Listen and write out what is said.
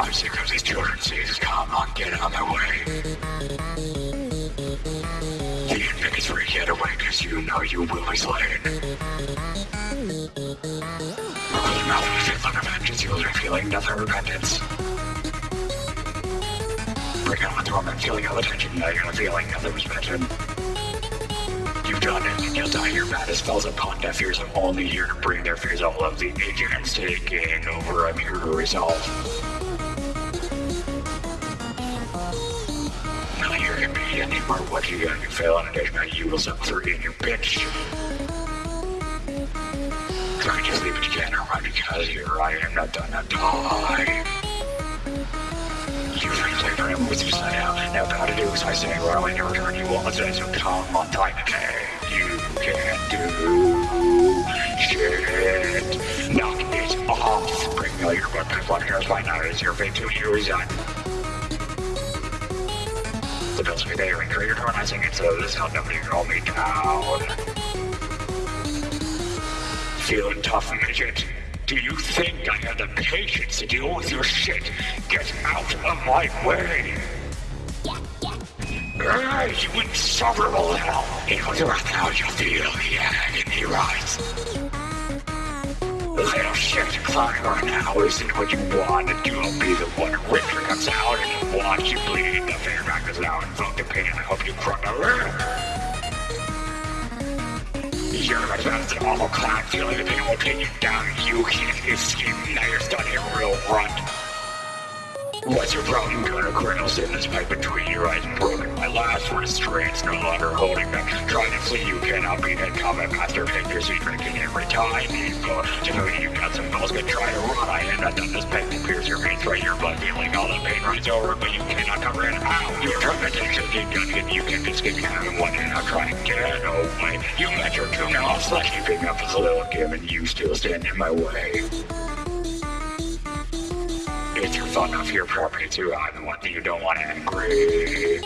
I'm sick of these children's diseases. Come on, get out of my way. The free, get away, cause you know you will be slain. Your mouth and feel like vengeance, you'll be feeling nothing repentance. Bring on the torment, feeling of attention, now you're feeling nothing suspension. You've done it, and you'll die your baddest spells upon deaf ears. I'm only here to bring their fears. All of the agents taking over, I'm here to resolve. Here can be anymore what you got. You fail on a dish, now you will sub three in your bitch. Try to sleep, you can't run because here I am not done to die. You frankly forever with you sign out. Now gotta do as I say, or I'll never turn you say, so come on time okay. You can't do shit. Knock it off. Bring all your weapons, what here's my now is your fate to you resign. And create when I sing it, so this nobody can hold me down. Feeling tough, midget? Do you think I have the patience to deal with your shit? Get out of my way! Hey, you insufferable hell! It was right now you feel the agony rise. Little shit, climb right now. isn't what you want to do? I'll be the one pain. I hope you cry. You're an awful clown feeling that they will pin you down. You can't escape. Now you're stuck in real rut. What's your problem? A kernels in this pipe between your eyes broken. My last restraint's no longer holding back. Trying to flee, you cannot beat it. Combat master fingers, you drinking every time you go. To know you got some balls, gonna try to run. I have not done this pain to your veins, right? Your blood feeling all the pain runs over, but you cannot cover it. To take some deep gun, and you can escape. You haven't won, and I'll try and get away. You met your now I'll slash you, pick up as a little game, and you still stand in my way. It's your fun off your property too. I'm the one that you don't want angry.